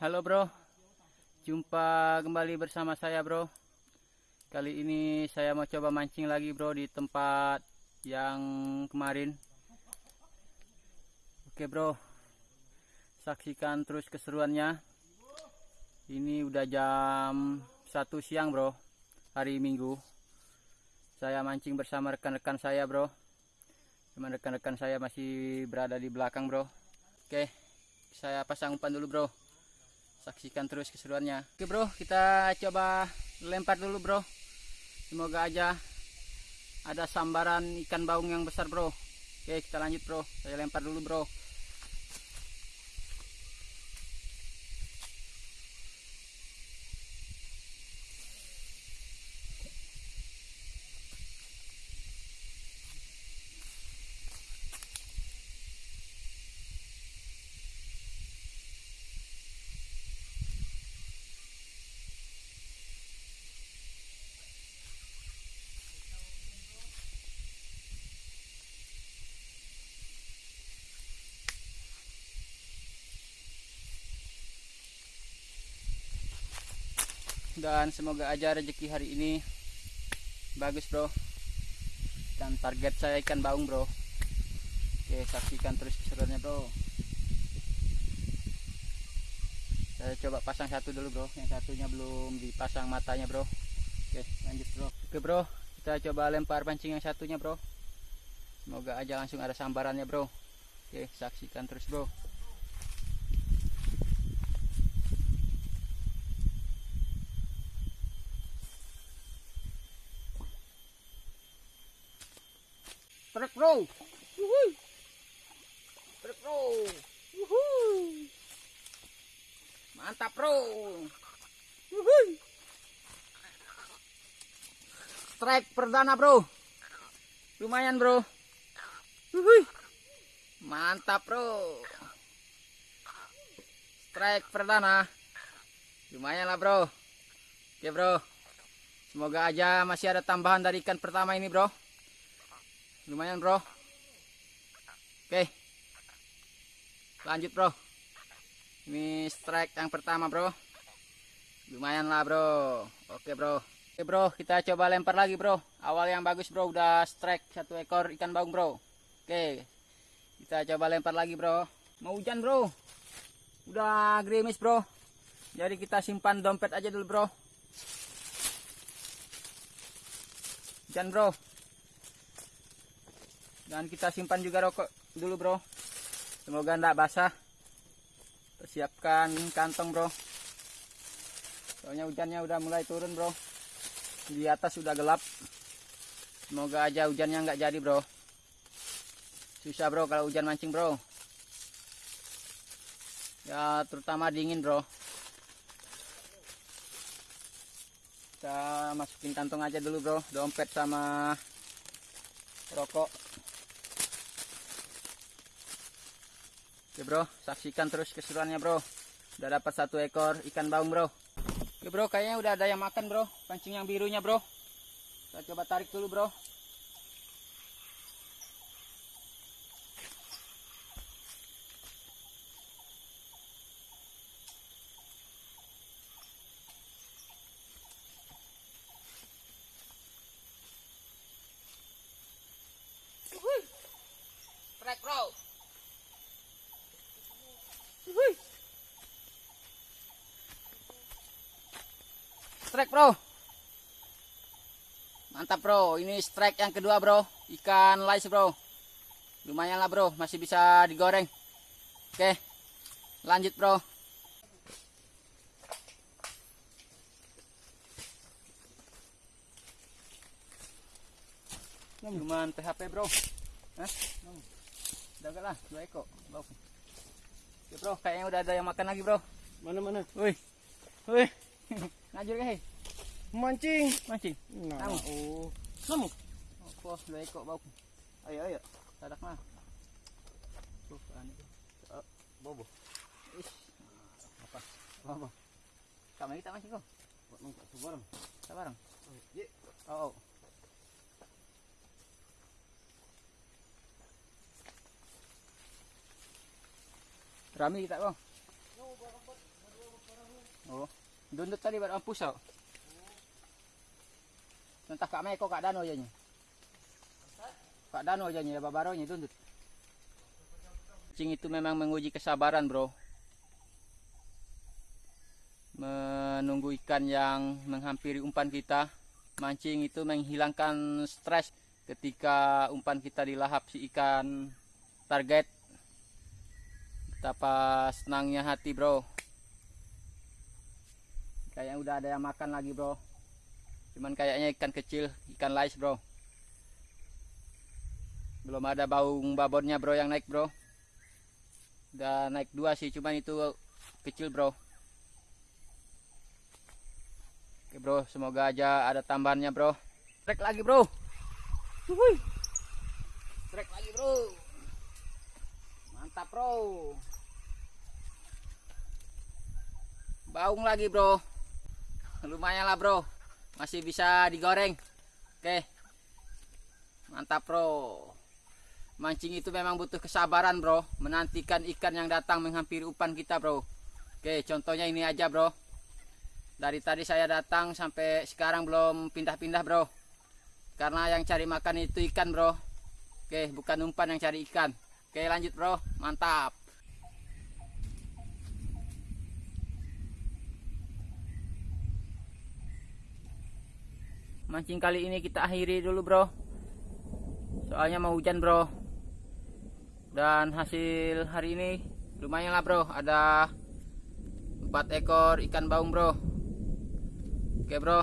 Halo bro, jumpa kembali bersama saya bro. Kali ini saya mau coba mancing lagi bro di tempat yang kemarin. Oke bro, saksikan terus keseruannya. Ini udah jam 1 siang bro, hari Minggu. Saya mancing bersama rekan-rekan saya bro. Cuman rekan-rekan saya masih berada di belakang bro. Oke, saya pasang umpan dulu bro saksikan terus keseruannya. Oke bro kita coba lempar dulu bro. Semoga aja ada sambaran ikan baung yang besar bro. Oke kita lanjut bro. Saya lempar dulu bro dan semoga aja rezeki hari ini bagus bro. Dan target saya ikan baung bro. Oke saksikan terus keseruannya bro. Saya coba pasang satu dulu bro. Yang satunya belum dipasang matanya bro. Oke lanjut bro. Oke bro. Kita coba lempar pancing yang satunya bro. Semoga aja langsung ada sambarannya bro. Oke saksikan terus bro Truk bro. Truk bro. Mantap bro. Strike perdana bro. Lumayan bro. Mantap bro. Strike perdana. Lumayan lah bro. Oke bro. Semoga aja masih ada tambahan dari ikan pertama ini bro lumayan bro. Oke. Lanjut bro. Ini strike yang pertama bro. Lumayan lah bro. Oke bro. Oke bro. Kita coba lempar lagi bro. Awal yang bagus bro. Udah strike satu ekor ikan baung bro. Oke. Kita coba lempar lagi bro. Mau hujan bro. Udah gerimis bro. Jadi kita simpan dompet aja dulu bro. Hujan bro dan kita simpan juga rokok dulu bro. Semoga tidak basah. Persiapkan kantong bro. Soalnya hujannya udah mulai turun bro. Di atas sudah gelap. Semoga aja hujannya nggak jadi bro. Susah bro kalau hujan mancing bro. Ya terutama dingin bro. Kita masukin kantong aja dulu bro. Dompet sama rokok Oke bro, saksikan terus keseruannya bro. Udah dapat satu ekor ikan baung bro. Oke bro, kayaknya udah ada yang makan bro. Pancing yang birunya bro. Kita coba tarik dulu bro. Strike bro. Strike bro. Mantap bro. Ini strike yang kedua bro. Ikan lais bro. Lumayan lah bro. Masih bisa digoreng. Oke. Lanjut bro. Cuman PHP bro. Hah? Udah lah, dua ekor. Ya bro, kayaknya udah ada yang makan lagi bro. Mana mana? Wih, wih, ngajur ke? Mancing. Mancing. Nah, Kamu? oh. Oh, bos, dua ekor bau. Ayo, ayo, sadak mah. Tuh, ani. Oh, Bobo. ish. Apa? Apa? Kamu kita mancing kok? Buat mangkak sebarang. Sabarang. Ye. Oh, oh. Rami kita bang. Oh, dundut tadi baru ampus tau. Entah kak Meko kak Dano aja Kak Dano aja nya babaronya dundut. Cing itu memang menguji kesabaran bro. Menunggu ikan yang menghampiri umpan kita. Mancing itu menghilangkan stres ketika umpan kita dilahap si ikan target. Betapa senangnya hati bro. Kayaknya udah ada yang makan lagi bro. Cuman kayaknya ikan kecil, ikan lais bro. Belum ada baung babonnya bro yang naik bro. Udah naik dua sih, cuman itu kecil bro. Oke bro, semoga aja ada tambahannya bro. Trek lagi bro. Wuih. Trek lagi bro. Mantap bro. Baung lagi bro. Lumayan lah bro. Masih bisa digoreng. Oke. Mantap bro. Mancing itu memang butuh kesabaran bro. Menantikan ikan yang datang menghampiri umpan kita bro. Oke contohnya ini aja bro. Dari tadi saya datang sampai sekarang belum pindah-pindah bro. Karena yang cari makan itu ikan bro. Oke bukan umpan yang cari ikan. Oke lanjut bro. Mantap. Mancing kali ini kita akhiri dulu bro. Soalnya mau hujan bro. Dan hasil hari ini lumayan lah bro. Ada 4 ekor ikan baung bro. Oke bro,